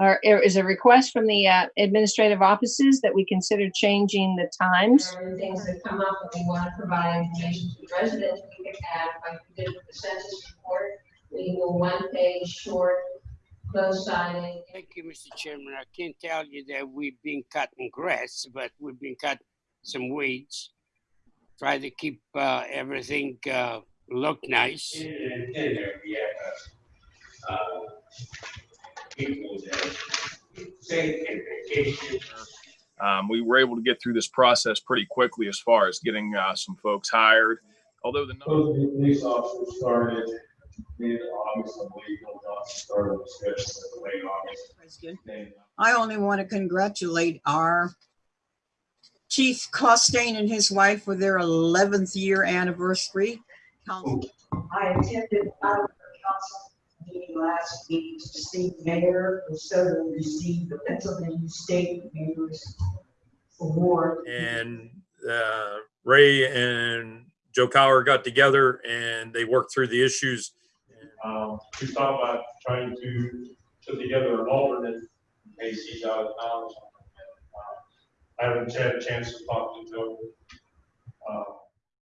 or there is a request from the uh, administrative offices that we consider changing the times. There are things that come up that we want to provide information to residents, we could add, like we did with the census report, we go one page short, close siding. Thank you, Mr. Chairman. I can't tell you that we've been cutting grass, but we've been cutting some weeds. Try to keep uh, everything uh, look nice. in, in there, we have, uh, people that say in vacation. Um, we were able to get through this process pretty quickly as far as getting uh, some folks hired. Although the number Both police officers started mid-August, I believe, Bill Johnson started the schedule in late August. President. They- I only want to congratulate our Chief Costain and his wife for their 11th year anniversary. Council- I attended our council meeting last week to see mayor and so receive the Pennsylvania State Mayor's Award. and uh, Ray and Joe Cower got together and they worked through the issues. Um, we thought about trying to put together an alternate in case he's out of town. or something. Uh, I haven't had a chance to talk to Joe.